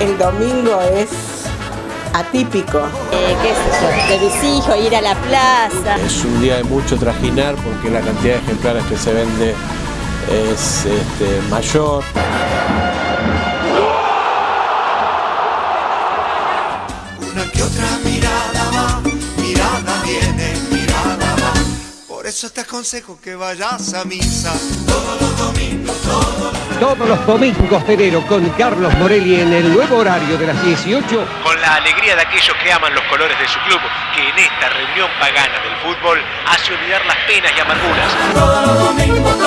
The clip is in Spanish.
el domingo es atípico. Eh, ¿Qué es eso? De mis hijos, ir a la plaza. Es un día de mucho trajinar porque la cantidad de ejemplares que se vende es este, mayor. Una que otra mirada va, mirada viene, mirada va. Por eso te aconsejo que vayas a misa todos los domingos de enero con Carlos Morelli en el nuevo horario de las 18. con la alegría de aquellos que aman los colores de su club, que en esta reunión pagana del fútbol hace olvidar las penas y amarguras. Todos los domingos,